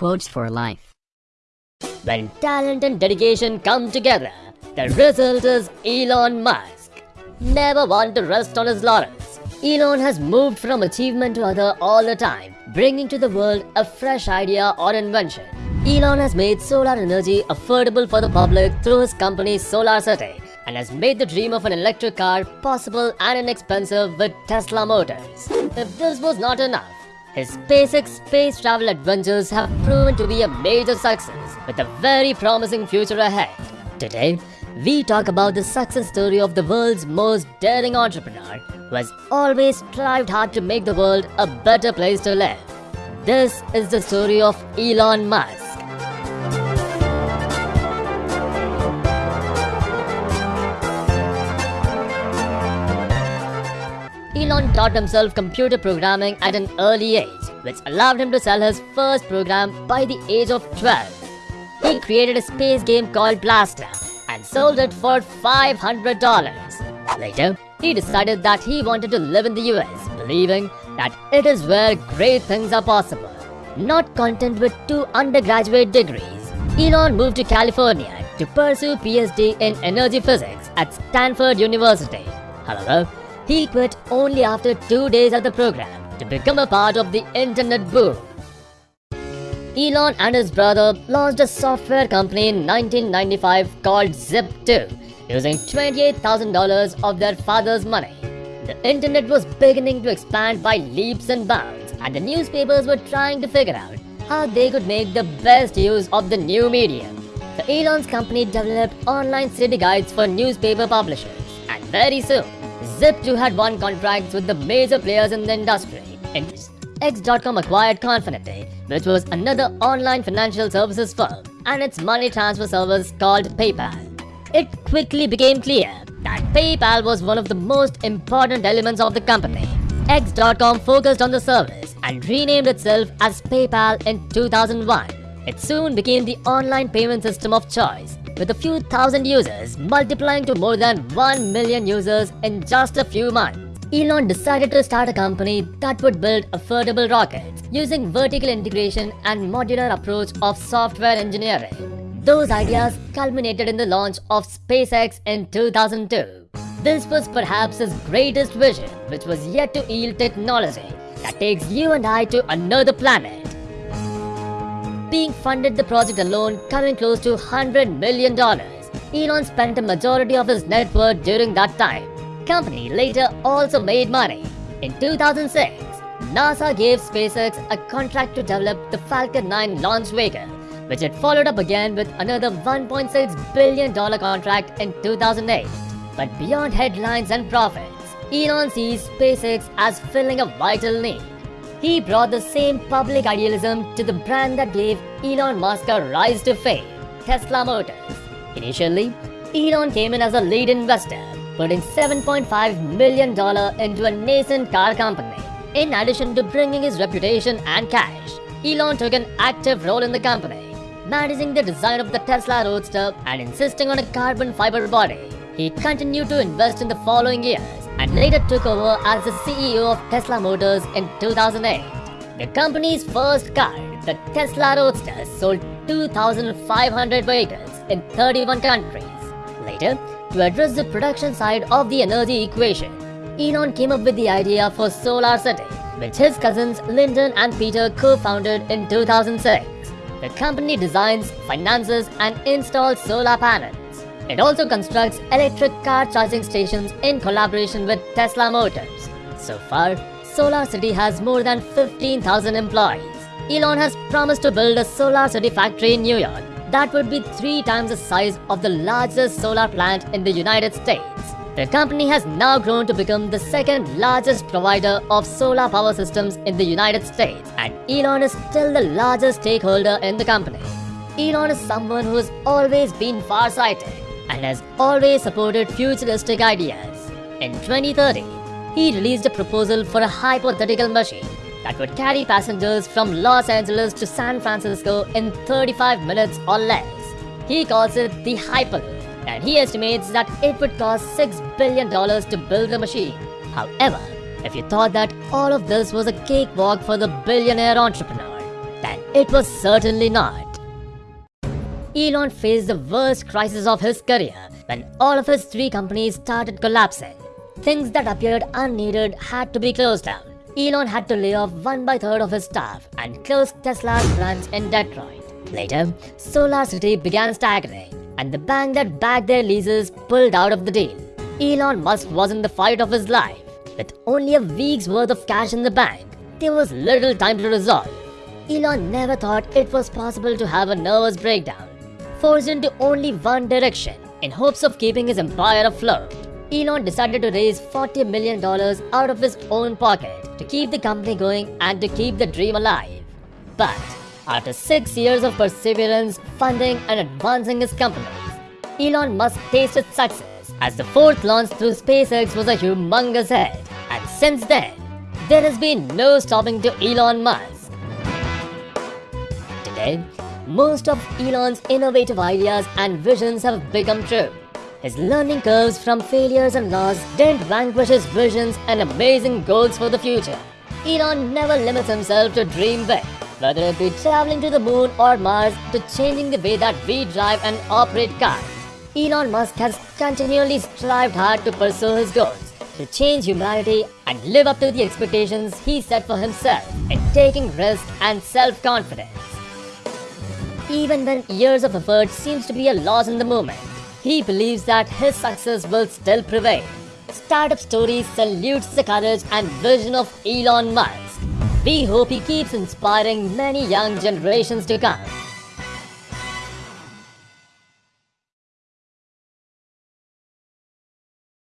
Quotes for life. When talent and dedication come together, the result is Elon Musk. Never want to rest on his laurels. Elon has moved from achievement to other all the time, bringing to the world a fresh idea or invention. Elon has made solar energy affordable for the public through his company SolarCity and has made the dream of an electric car possible and inexpensive with Tesla Motors. If this was not enough, his SpaceX space travel adventures have proven to be a major success with a very promising future ahead. Today, we talk about the success story of the world's most daring entrepreneur who has always strived hard to make the world a better place to live. This is the story of Elon Musk. Elon taught himself computer programming at an early age, which allowed him to sell his first program by the age of 12. He created a space game called Blastar and sold it for $500. Later, he decided that he wanted to live in the US, believing that it is where great things are possible. Not content with two undergraduate degrees, Elon moved to California to pursue PhD in energy physics at Stanford University. However, he quit only after two days of the program to become a part of the internet boom. Elon and his brother launched a software company in 1995 called Zip2 using $28,000 of their father's money. The internet was beginning to expand by leaps and bounds and the newspapers were trying to figure out how they could make the best use of the new medium. The Elon's company developed online city guides for newspaper publishers and very soon Zip2 had won contracts with the major players in the industry. X.com acquired Confinity, which was another online financial services firm, and its money transfer service called PayPal. It quickly became clear that PayPal was one of the most important elements of the company. X.com focused on the service and renamed itself as PayPal in 2001. It soon became the online payment system of choice with a few thousand users multiplying to more than 1 million users in just a few months. Elon decided to start a company that would build affordable rockets using vertical integration and modular approach of software engineering. Those ideas culminated in the launch of SpaceX in 2002. This was perhaps his greatest vision, which was yet to yield technology that takes you and I to another planet being funded the project alone coming close to $100 million. Elon spent a majority of his net worth during that time. Company later also made money. In 2006, NASA gave SpaceX a contract to develop the Falcon 9 launch vehicle, which it followed up again with another $1.6 billion contract in 2008. But beyond headlines and profits, Elon sees SpaceX as filling a vital need. He brought the same public idealism to the brand that gave Elon Musk a rise to fame, Tesla Motors. Initially, Elon came in as a lead investor, putting $7.5 million into a nascent car company. In addition to bringing his reputation and cash, Elon took an active role in the company, managing the design of the Tesla Roadster and insisting on a carbon fiber body. He continued to invest in the following years, and later took over as the CEO of Tesla Motors in 2008. The company's first car, the Tesla Roadster, sold 2,500 vehicles in 31 countries. Later, to address the production side of the energy equation, Elon came up with the idea for Solar City, which his cousins Lyndon and Peter co-founded in 2006. The company designs, finances and installs solar panels it also constructs electric car charging stations in collaboration with Tesla Motors. So far, Solar City has more than 15,000 employees. Elon has promised to build a Solar City factory in New York that would be three times the size of the largest solar plant in the United States. The company has now grown to become the second largest provider of solar power systems in the United States and Elon is still the largest stakeholder in the company. Elon is someone who has always been far-sighted and has always supported futuristic ideas. In 2030, he released a proposal for a hypothetical machine that would carry passengers from Los Angeles to San Francisco in 35 minutes or less. He calls it the Hyperloop and he estimates that it would cost $6 billion to build the machine. However, if you thought that all of this was a cakewalk for the billionaire entrepreneur, then It was certainly not. Elon faced the worst crisis of his career when all of his three companies started collapsing. Things that appeared unneeded had to be closed down. Elon had to lay off one by third of his staff and close Tesla's branch in Detroit. Later, SolarCity began staggering, and the bank that backed their leases pulled out of the deal. Elon Musk was in the fight of his life. With only a week's worth of cash in the bank, there was little time to resolve. Elon never thought it was possible to have a nervous breakdown, forced into only one direction in hopes of keeping his empire afloat. Elon decided to raise $40 million out of his own pocket to keep the company going and to keep the dream alive. But after six years of perseverance, funding, and advancing his companies, Elon Musk tasted success as the fourth launch through SpaceX was a humongous hit. And since then, there has been no stopping to Elon Musk. Today, most of Elon's innovative ideas and visions have become true. His learning curves from failures and loss didn't vanquish his visions and amazing goals for the future. Elon never limits himself to dream big, whether it be traveling to the moon or Mars to changing the way that we drive and operate cars. Elon Musk has continually strived hard to pursue his goals, to change humanity and live up to the expectations he set for himself in taking risks and self-confidence. Even when years of effort seems to be a loss in the moment, he believes that his success will still prevail. Startup Stories salutes the courage and vision of Elon Musk. We hope he keeps inspiring many young generations to come.